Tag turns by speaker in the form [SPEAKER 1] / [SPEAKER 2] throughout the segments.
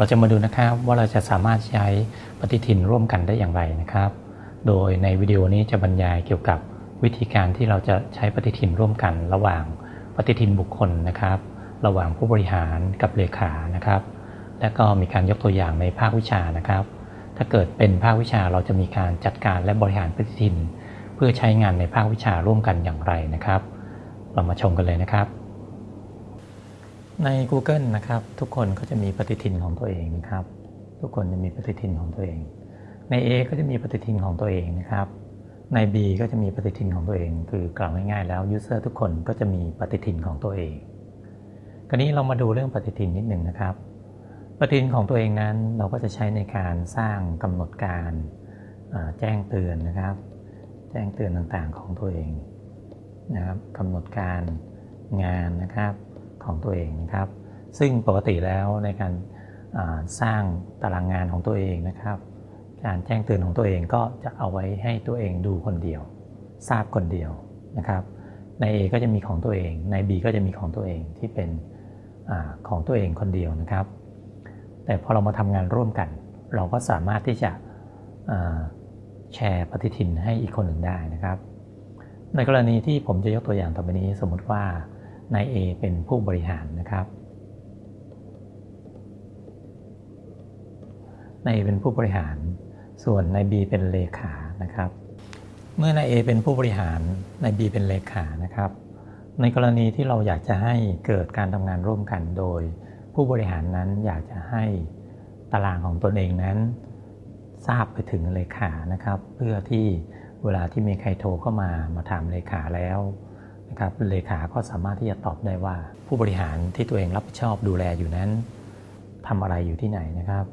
[SPEAKER 1] เราจะมาดูนะครับว่าเราจะสามารถใช้ปฏิทินร่วมกันได้อย่างไรนะครับ โดยในวิดีโอนี้จะบรรยายเกี่ยวกับวิธีการที่เราจะใช้ปฏิทินร่วมกัน ระหว่างปฏิทินบุคคลนะครับ ระหว่างผู้บริหารกับเลขานะครับ และก็มีการยกตัวอย่างในภาควิชานะครับ ถ้าเกิดเป็นภาควิชาเราจะมีการจัดการและบริหารปฏิทิน เพื่อใช้งานในภาควิชาร่วมกันอย่างไรนะครับ เรามาชมกันเลยนะครับ ใน Google นะครับทุกคนก็จะมีปฏิทินของตัวเองนะครับ ทุกคนจะมีปฏิทินของตัวเอง ใน A ก็จะมีปฏิทินของตัวเองนะครับ ใน B ก็จะมีปฏิทินของตัวเอง คือกล่าวง่ายๆแล้วยูเซอร์ทุกคนก็จะมีปฏิทินของตัวเองคราวนี้เรามาดูเรื่องปฏิทินนิดหนึ่งนะครับ ปฏิทินของตัวเองนั้นเราก็จะใช้ในการสร้างกำหนดการแจ้งเตือนนะครับ แจ้งเตือนต่างๆของตัวเองนะครับกำหนดการงานนะครับ ของตัวเองนะครับ ซึ่งปกติแล้วในการสร้างตารางงานของตัวเองนะครับ การแจ้งเตือนของตัวเองก็จะเอาไว้ให้ตัวเองดูคนเดียว ทราบคนเดียวนะครับใน A ก็จะมีของตัวเอง ใน B ก็จะมีของตัวเองที่เป็นอของตัวเองคนเดียวนะครับ แต่พอเรามาทำงานร่วมกัน เราก็สามารถที่จะแชร์ปฏิทินให้อีกคนหนึ่งได้นะครับ ในกรณีที่ผมจะยกตัวอย่างต่อไปนี้สมมติว่า นาย A เป็นผู้บริหารนะครับนาย A เป็นผู้บริหาร ส่วนนาย B เป็นเลขานะครับ เมื่อนาย A เป็นผู้บริหารนาย B เป็นเลขานะครับ ในกรณีที่เราอยากจะให้เกิดการทำงานร่วมกันโดย ผู้บริหารนั้นอยากจะให้ตารางของตนเองนั้น ทราบไปถึงเลขานะครับ เพื่อที่เวลาที่มีใครโทรเข้ามามาถามเลขาแล้ว นะครับเลขาก็สามารถที่จะตอบได้ว่า ผู้บริหารที่ตัวเองรับผิดชอบดูแลอยู่นั้นทำอะไรอยู่ที่ไหนนะครับ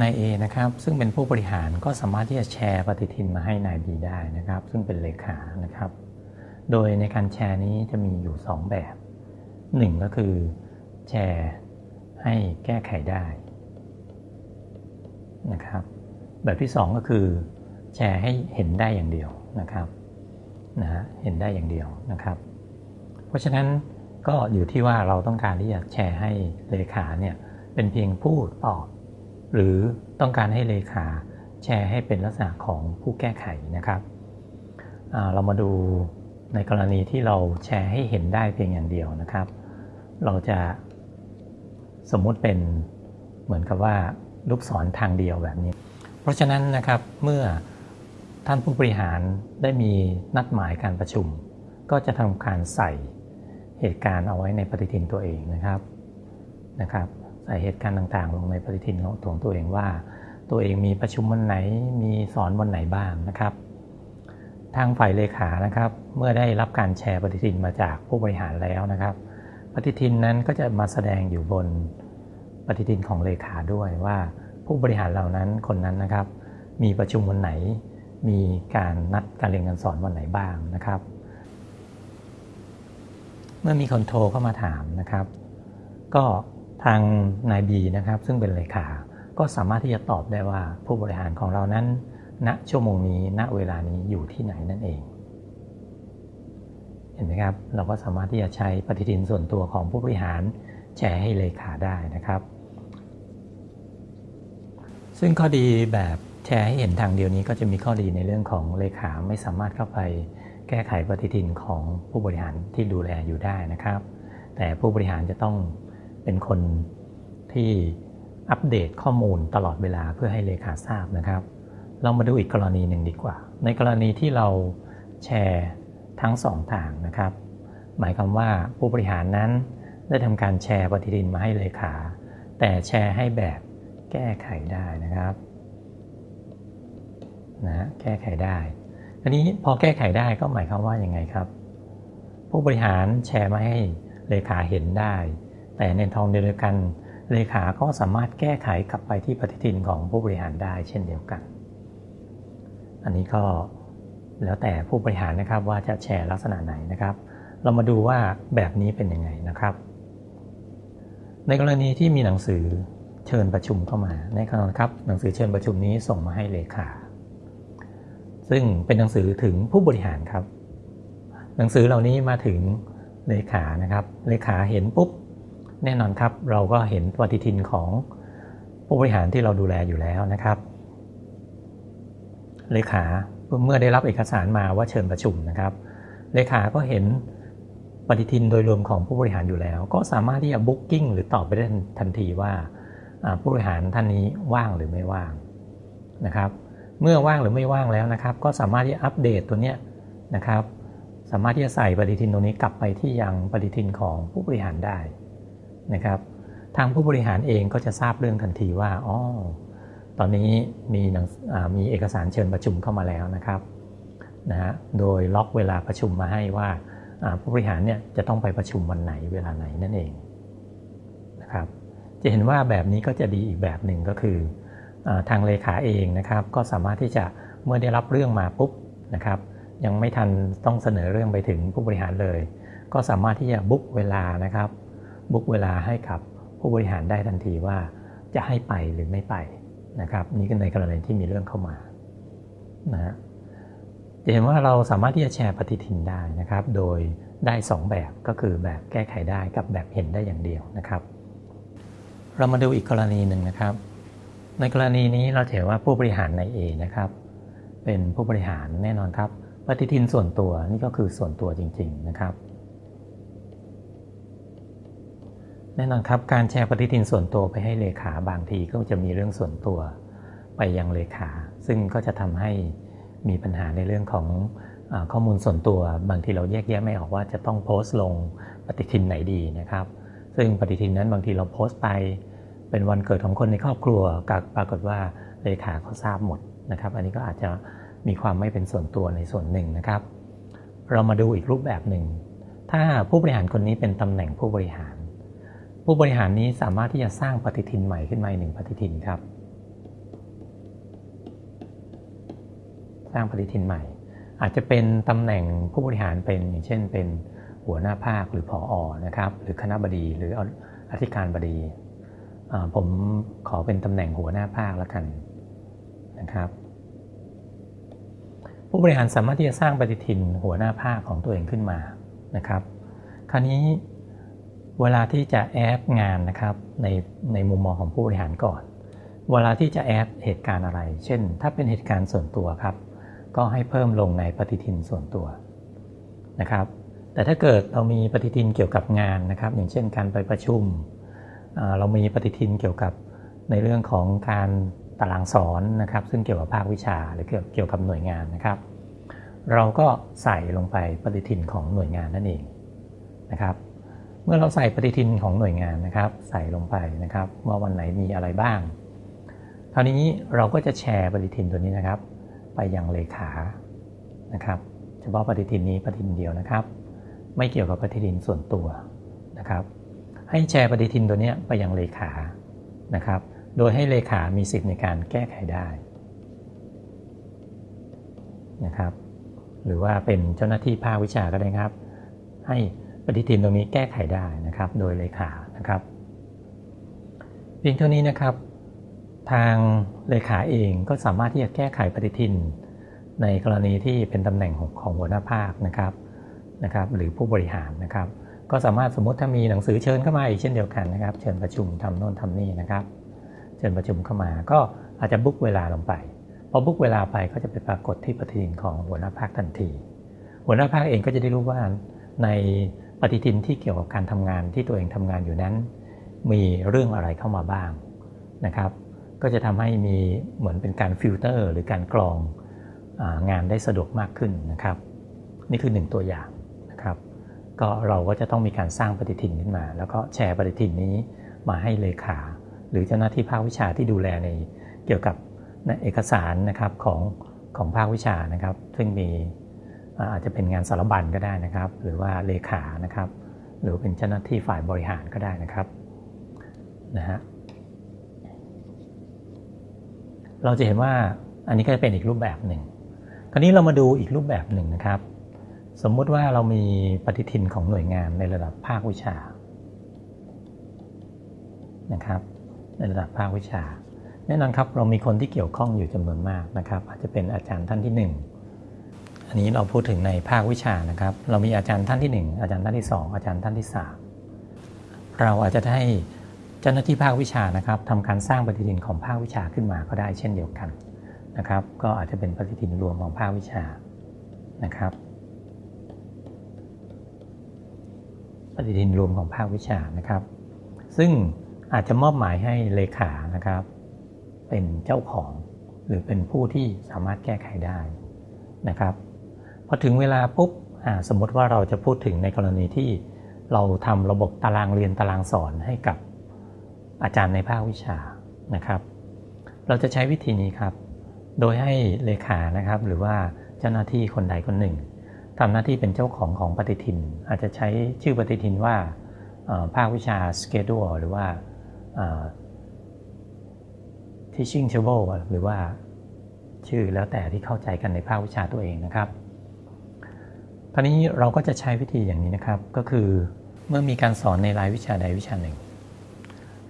[SPEAKER 1] นาย A นะครับซึ่งเป็นผู้บริหารก็สามารถที่จะแชร์ปฏิทินมาให้นาย B ได้นะครับ ซึ่งเป็นเลขานะครับ โดยในการแชร์นี้จะมีอยู่ 2 แบบ 1 ก็คือแชร์ให้แก้ไขได้นะครับแบบที่ 2 ก็คือแชร์ให้เห็นได้อย่างเดียวนะครับ นะเห็นได้อย่างเดียวนะครับ เพราะฉะนั้นก็อยู่ที่ว่าเราต้องการที่จะแชร์ให้เลขาเนี่ยเป็นเพียงผู้ตอบ หรือต้องการให้เลขาแชร์ให้เป็นลักษณะของผู้แก้ไขนะครับเรามาดูในกรณีที่เราแชร์ให้เห็นได้เพียงอย่างเดียวนะครับ เราจะสมมุติเป็นเหมือนกับว่าลูกศรทางเดียวแบบนี้ เพราะฉะนั้นนะครับเมื่อ ท่านผู้บริหารได้มีนัดหมายการประชุม ก็จะทำการใส่เหตุการณ์เอาไว้ในปฏิทินตัวเองนะครับนะครับใส่เหตุการณ์ต่างๆ ลงในปฏิทินของตัวเองว่า ตัวเองมีประชุมวันไหนมีสอนวันไหนบ้างนะครับ ทางฝ่ายเลขานะครับ เมื่อได้รับการแชร์ปฏิทินมาจากผู้บริหารแล้วนะครับ ปฏิทินนั้นก็จะมาแสดงอยู่บนปฏิทินของเลขาด้วยว่าผู้บริหารเหล่านั้นคนนั้นนะครับ มีประชุมวันไหน มีการนัดการเรียนการสอนวันไหนบ้างนะครับ เมื่อมีคนโทรเข้ามาถามนะครับ ก็ทางนายบีนะครับซึ่งเป็นเลขาก็สามารถที่จะตอบได้ว่าผู้บริหารของเรานั้น ณชั่วโมงนี้ณเวลานี้อยู่ที่ไหนนั่นเอง เห็นไหมครับ เราก็สามารถที่จะใช้ปฏิทินส่วนตัวของผู้บริหารแชร์ให้เลขาได้นะครับ ซึ่งข้อดีแบบ แชร์ให้เห็นทางเดียวนี้ก็จะมีข้อดีในเรื่องของเลขาไม่สามารถเข้าไปแก้ไขปฏิทินของผู้บริหารที่ดูแลอยู่ได้นะครับ แต่ผู้บริหารจะต้องเป็นคนที่อัปเดตข้อมูลตลอดเวลาเพื่อให้เลขาทราบนะครับ เรามาดูอีกกรณีหนึ่งดีกว่า ในกรณีที่เราแชร์ทั้งสองทางนะครับ หมายความว่าผู้บริหารนั้นได้ทำการแชร์ปฏิทินมาให้เลขา แต่แชร์ให้แบบแก้ไขได้นะครับ นะแก้ไขได้ทีนี้พอแก้ไขได้ก็หมายความว่าอยังไงครับ ผู้บริหารแชร์มาให้เลขาเห็นได้ แต่ในทองเดียวกันเลขาก็สามารถแก้ไขกลับไปที่ปฏิทินของผู้บริหารได้เช่นเดียวกัน อันนี้ก็แล้วแต่ผู้บริหารนะครับว่าจะแชร์ลักษณะไหนนะครับ เรามาดูว่าแบบนี้เป็นยังไงนะครับ ในกรณีที่มีหนังสือเชิญประชุมเข้ามาในขณะครับ หนังสือเชิญประชุมนี้ส่งมาให้เลขา ซึ่งเป็นหนังสือถึงผู้บริหารครับ หนังสือเหล่านี้มาถึงเลขานะครับ เลขาเห็นปุ๊บแน่นอนครับ เราก็เห็นปฏิทินของผู้บริหารที่เราดูแลอยู่แล้วนะครับ เลขาเมื่อได้รับเอกสารมาว่าเชิญประชุมนะครับ เลขาก็เห็นปฏิทินโดยรวมของผู้บริหารอยู่แล้ว ก็สามารถที่จะบุ๊กิ้งหรือตอบไปได้ทันทีว่าผู้บริหารท่านนี้ว่างหรือไม่ว่างนะครับ เมื่อว่างหรือไม่ว่างแล้วนะครับ ก็สามารถที่อัปเดตตัวนี้นะครับ สามารถที่จะใส่ปฏิทินตรงนี้กลับไปที่ยังปฏิทินของผู้บริหารได้นะครับ ทางผู้บริหารเองก็จะทราบเรื่องทันทีว่าอ๋อตอนนี้มีมีเอกสารเชิญประชุมเข้ามาแล้วนะครับนะฮะโดยล็อกเวลาประชุมมาให้ว่าผู้บริหารเนี่ยจะต้องไปประชุมวันไหนเวลาไหนนั่นเองนะครับ จะเห็นว่าแบบนี้ก็จะดีอีกแบบหนึ่งก็คือ ทางเลขาเองนะครับ ก็สามารถที่จะเมื่อได้รับเรื่องมาปุ๊บนะครับยังไม่ทันต้องเสนอเรื่องไปถึงผู้บริหารเลย ก็สามารถที่จะบุ๊กเวลานะครับบุ๊กเวลาให้กับผู้บริหารได้ทันทีว่าจะให้ไปหรือไม่ไปนะครับ นี่ก็ในกรณีที่มีเรื่องเข้ามานะฮะจะเห็นว่าเราสามารถที่จะแชร์ปฏิทินได้นะครับ โดยได้ 2 แบบก็คือแบบแก้ไขได้กับแบบเห็นได้อย่างเดียวนะครับ เรามาดูอีกกรณีหนึ่งนะครับ ในกรณีนี้เราเห็นว่าผู้บริหารใน A นะครับ เป็นผู้บริหารแน่นอนครับ ปฏิทินส่วนตัวนี่ก็คือส่วนตัวจริง ๆนะครับ แน่นอนครับการแชร์ปฏิทินส่วนตัวไปให้เลขาบางทีก็จะมีเรื่องส่วนตัวไปยังเลขา ซึ่งก็จะทำให้มีปัญหาในเรื่องของอข้อมูลส่วนตัว บางทีเราแยกแยะไม่ออกว่าจะต้องโพสต์ลงปฏิทินไหนดีนะครับ ซึ่งปฏิทินนั้นบางทีเราโพสต์ไป เป็นวันเกิดของคนในครอบครัวกับปรากฏว่าเลขาเขาทราบหมดนะครับ อันนี้ก็อาจจะมีความไม่เป็นส่วนตัวในส่วนหนึ่งนะครับ เรามาดูอีกรูปแบบหนึ่ง ถ้าผู้บริหารคนนี้เป็นตำแหน่งผู้บริหาร ผู้บริหารนี้สามารถที่จะสร้างปฏิทินใหม่ขึ้นมาหนึ่งปฏิทินครับ สร้างปฏิทินใหม่ อาจจะเป็นตำแหน่งผู้บริหารเป็นอย่างเช่น เป็นหัวหน้าภาคหรือผออนะครับ หรือคณะบดีหรืออธิการบดี ผมขอเป็นตำแหน่งหัวหน้าภาคแล้วกันนะครับ ผู้บริหารสามารถที่จะสร้างปฏิทินหัวหน้าภาคของตัวเองขึ้นมานะครับ คราวนี้เวลาที่จะแอดงานนะครับในในมุมมองของผู้บริหารก่อน เวลาที่จะแอดเหตุการณ์อะไร เช่น ถ้าเป็นเหตุการณ์ส่วนตัวครับ ก็ให้เพิ่มลงในปฏิทินส่วนตัวนะครับ แต่ถ้าเกิดเรามีปฏิทินเกี่ยวกับงานนะครับ อย่างเช่นการไปประชุม เรามีปฏิทินเกี่ยวกับในเรื่องของการตารางสอนนะครับ ซึ่งเกี่ยวกับภาควิชาหรือเกี่ยวกับหน่วยงานนะครับ เราก็ใส่ลงไปปฏิทินของหน่วยงานนั่นเองนะครับ เมื่อเราใส่ปฏิทินของหน่วยงานนะครับ ใส่ลงไปนะครับ ว่าวันไหนมีอะไรบ้าง คราวนี้เราก็จะแชร์ปฏิทินตัวนี้นะครับ ไปยังเลขานะครับ เฉพาะปฏิทินนี้ปฏิทินเดียวนะครับ ไม่เกี่ยวกับปฏิทินส่วนตัวนะครับ ให้แชร์ปฏิทินตัวนี้ไปยังเลขานะครับ โดยให้เลขามีสิทธิ์ในการแก้ไขได้นะครับ หรือว่าเป็นเจ้าหน้าที่ภาควิชาก็ได้ครับ ให้ปฏิทินตรงนี้แก้ไขได้นะครับ โดยเลขานะครับเพียงเท่านี้นะครับ ทางเลขาเองก็สามารถที่จะแก้ไขปฏิทิน ในกรณีที่เป็นตำแหน่งของหัวหน้าภาคนะครับนะครับ หรือผู้บริหารนะครับ ก็สามารถสมมติถ้ามีหนังสือเชิญเข้ามาอีกเช่นเดียวกันนะครับ เชิญประชุมทำโน่นทำนี่นะครับ เชิญประชุมเข้ามาก็อาจจะ book เวลาลงไปพอ book เวลาไปก็จะไปปรากฏที่ปฏิทินของหัวหน้าภาคทันที หัวหน้าภาคเองก็จะได้รู้ว่าในปฏิทินที่เกี่ยวกับการทำงานที่ตัวเองทำงานอยู่นั้น มีเรื่องอะไรเข้ามาบ้างนะครับ ก็จะทำให้มีเหมือนเป็นการฟิลเตอร์หรือการกรองงานได้สะดวกมากขึ้นนะครับ นี่คือหนึ่งตัวอย่าง ก็เราก็จะต้องมีการสร้างปฏิทินขึ้นมา แล้วก็แชร์ปฏิทินนี้มาให้เลขา หรือเจ้าหน้าที่ภาควิชาที่ดูแลในเกี่ยวกับเอกสารนะครับของของภาควิชานะครับ ซึ่งมีอาจจะเป็นงานสารบัญก็ได้นะครับ หรือว่าเลขานะครับ หรือเป็นเจ้าหน้าที่ฝ่ายบริหารก็ได้นะครับนะฮะเราจะเห็นว่าอันนี้ก็จะเป็นอีกรูปแบบหนึ่ง คราวนี้เรามาดูอีกรูปแบบหนึ่งนะครับ สมมุติว่าเรามีปฏิทินของหน่วยงานในระดับภาควิชานะครับในระดับภาควิชา แน่นอนครับเรามีคนที่เกี่ยวข้องอยู่จำนวนมากนะครับ อาจจะเป็นอาจารย์ท่านที่ 1 อันนี้เราพูดถึงในภาควิชานะครับ เรามีอาจารย์ท่านที่ 1 อาจารย์ท่านที่ 2 อาจารย์ท่านที่ 3 เราอาจจะให้เจ้าหน้าที่ภาควิชานะครับทำการสร้างปฏิทินของภาควิชาขึ้นมาก็ได้เช่นเดียวกันนะครับ ก็อาจจะเป็นปฏิทินรวมของภาควิชานะครับ ปฏิทินรวมของภาควิชานะครับ ซึ่งอาจจะมอบหมายให้เลขานะครับ เป็นเจ้าของหรือเป็นผู้ที่สามารถแก้ไขได้นะครับพอถึงเวลาปุ๊บสมมติว่าเราจะพูดถึงในกรณีที่เราทำระบบตารางเรียนตารางสอนให้กับอาจารย์ในภาควิชานะครับ เราจะใช้วิธีนี้ครับ โดยให้เลขานะครับ หรือว่าเจ้าหน้าที่คนใดคนหนึ่ง ทำหน้าที่เป็นเจ้าของของปฏิทิน อาจจะใช้ชื่อปฏิทินว่าภาควิชา schedule หรือว่า teaching table หรือว่าชื่อแล้วแต่ที่เข้าใจกันในภาควิชาตัวเองนะครับคราวนี้เราก็จะใช้วิธีอย่างนี้นะครับ ก็คือเมื่อมีการสอนในรายวิชาใดวิชาหนึ่ง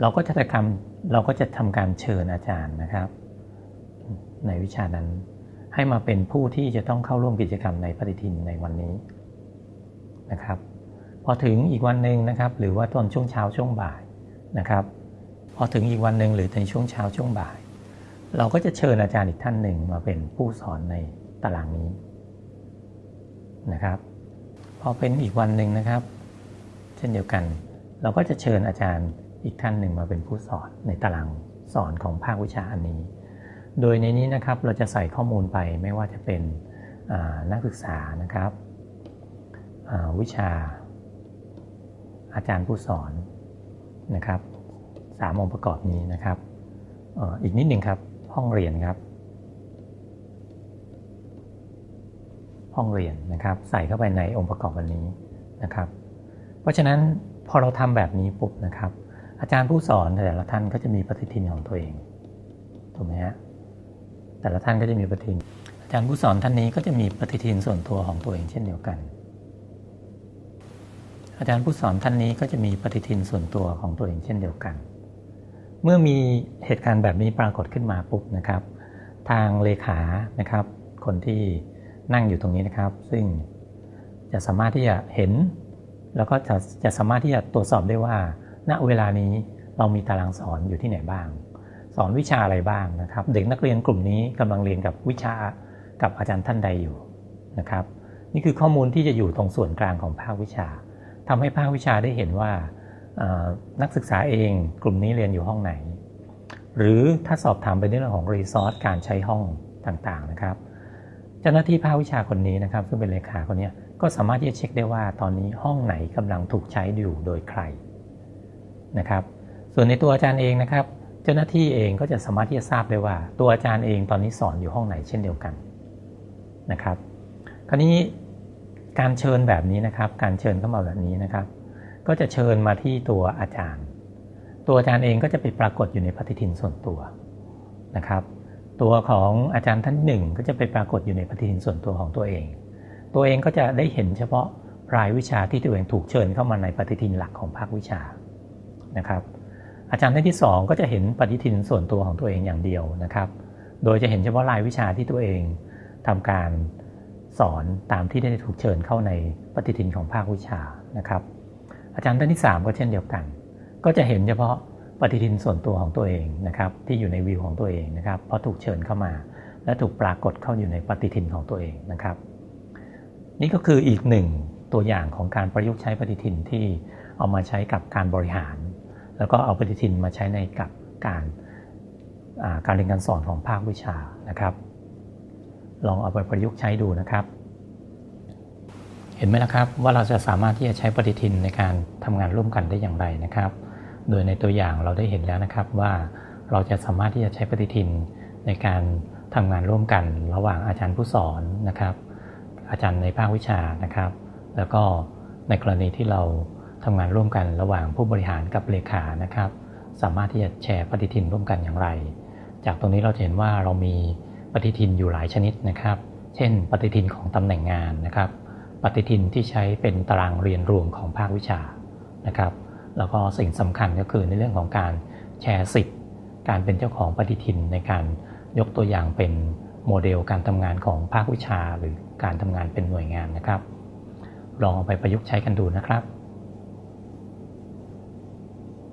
[SPEAKER 1] เราก็จะทำเราก็จะทำการเชิญอาจารย์นะครับ ในวิชานั้น ให้มาเป็นผู้ที่จะต้องเข้าร่วมกิจกรรมในปฏิทินในวันนี้นะครับ พอถึงอีกวันหนึ่งนะครับ หรือว่าตอนช่วงเช้าช่วงบ่ายนะครับ พอถึงอีกวันหนึ่งหรือในช่วงเช้าช่วงบ่าย เราก็จะเชิญอาจารย์อีกท่านหนึ่งมาเป็นผู้สอนในตารางนี้นะครับ พอเป็นอีกวันหนึ่งนะครับ เช่นเดียวกัน เราก็จะเชิญอาจารย์อีกท่านหนึ่งมาเป็นผู้สอนในตารางสอนของภาควิชาอันนี้ โดยในนี้นะครับเราจะใส่ข้อมูลไปไม่ว่าจะเป็นนักศึกษานะครับวิชา อาจารย์ผู้สอนนะครับสามองค์ประกอบนี้นะครับอีกนิดหนึ่งครับห้องเรียนครับ ห้องเรียนนะครับใส่เข้าไปในองค์ประกอบวันนี้นะครับ เพราะฉะนั้นพอเราทำแบบนี้ปุ๊บนะครับ อาจารย์ผู้สอนแต่ละท่านก็จะมีปฏิทินของตัวเองถูกไหมฮะ แต่ละท่านก็จะมีปฏิทิน อาจารย์ผู้สอนท่านนี้ก็จะมีปฏิทินส่วนตัวของตัวเองเช่นเดียวกัน อาจารย์ผู้สอนท่านนี้ก็จะมีปฏิทินส่วนตัวของตัวเองเช่นเดียวกัน เมื่อมีเหตุการณ์แบบนี้ปรากฏขึ้นมาปุ๊บนะครับ ทางเลขานะครับ คนที่นั่งอยู่ตรงนี้นะครับ ซึ่งจะสามารถที่จะเห็น แล้วก็จะจะสามารถที่จะตรวจสอบได้ว่า ณเวลานี้เรามีตารางสอนอยู่ที่ไหนบ้าง สอนวิชาอะไรบ้างนะครับ เด็กนักเรียนกลุ่มนี้กำลังเรียนกับวิชากับอาจารย์ท่านใดอยู่นะครับ นี่คือข้อมูลที่จะอยู่ตรงส่วนกลางของภาควิชาทำให้ภาควิชาได้เห็นว่านักศึกษาเองกลุ่มนี้เรียนอยู่ห้องไหน หรือถ้าสอบถามไปในเรื่องของรีซอสการใช้ห้องต่างๆนะครับ เจ้าหน้าที่ภาควิชาคนนี้นะครับ ซึ่งเป็นเลขาคนนี้ก็สามารถที่จะเช็คได้ว่าตอนนี้ห้องไหนกำลังถูกใช้อยู่โดยใครนะครับ ส่วนในตัวอาจารย์เองนะครับ เจ้าหน้าที่เองก็จะสามารถที่จะทราบได้ว่า ตัวอาจารย์เองตอนนี้สอนอยู่ห้องไหนเช่นเดียวกันนะครับ คราวนี้การเชิญแบบนี้นะครับ การเชิญเข้ามาแบบนี้นะครับ ก็จะเชิญมาที่ตัวอาจารย์ ตัวอาจารย์เองก็จะไปปรากฏอยู่ในปฏิทินส่วนตัวนะครับ ตัวของอาจารย์ท่านหนึ่งก็จะไปปรากฏอยู่ในปฏิทินส่วนตัวของตัวเอง ตัวเองก็จะได้เห็นเฉพาะรายวิชาที่ตัวเองถูกเชิญเข้ามาในปฏิทินหลักของภาควิชานะครับ อาจารย์ท่านที่ 2 ก็จะเห็นปฏิทินส่วนตัวของตัวเองอย่างเดียวนะครับ โดยจะเห็นเฉพาะรายวิชาที่ตัวเองทำการสอนตามที่ได้ถูกเชิญเข้าในปฏิทินของภาควิชานะครับ อาจารย์ท่านที่ 3 ก็เช่นเดียวกัน ก็จะเห็นเฉพาะปฏิทินส่วนตัวของตัวเองนะครับ ที่อยู่ในวิวของตัวเองนะครับเพราะถูกเชิญเข้ามา และถูกปรากฏเข้าอยู่ในปฏิทินของตัวเองนะครับ นี่ก็คืออีกหนึ่งตัวอย่างของการประยุกต์ใช้ปฏิทินที่เอามาใช้กับการบริหาร แล้วก็เอาปฏิทินมาใช้ในกับการการเรียนการสอนของภาควิชานะครับ ลองเอาไปประยุกต์ใช้ดูนะครับ เห็นไหมล่ะครับว่าเราจะสามารถที่จะใช้ปฏิทินในการทำงานร่วมกันได้อย่างไรนะครับ โดยในตัวอย่างเราได้เห็นแล้วนะครับว่าเราจะสามารถที่จะใช้ปฏิทินในการทำงานร่วมกันระหว่างอาจารย์ผู้สอนนะครับ อาจารย์ในภาควิชานะครับ แล้วก็ในกรณีที่เรา ทำงานร่วมกันระหว่างผู้บริหารกับเลขานะครับ สามารถที่จะแชร์ปฏิทินร่วมกันอย่างไร จากตรงนี้เราเห็นว่าเรามีปฏิทินอยู่หลายชนิดนะครับ เช่น ปฏิทินของตำแหน่งงานนะครับ ปฏิทินที่ใช้เป็นตารางเรียนรวมของภาควิชานะครับ แล้วก็สิ่งสำคัญก็คือในเรื่องของการแชร์สิทธิ์การเป็นเจ้าของปฏิทินในการยกตัวอย่างเป็นโมเดลการทำงานของภาควิชา หรือการทำงานเป็นหน่วยงานนะครับ ลองเอาไปประยุกต์ใช้กันดูนะครับ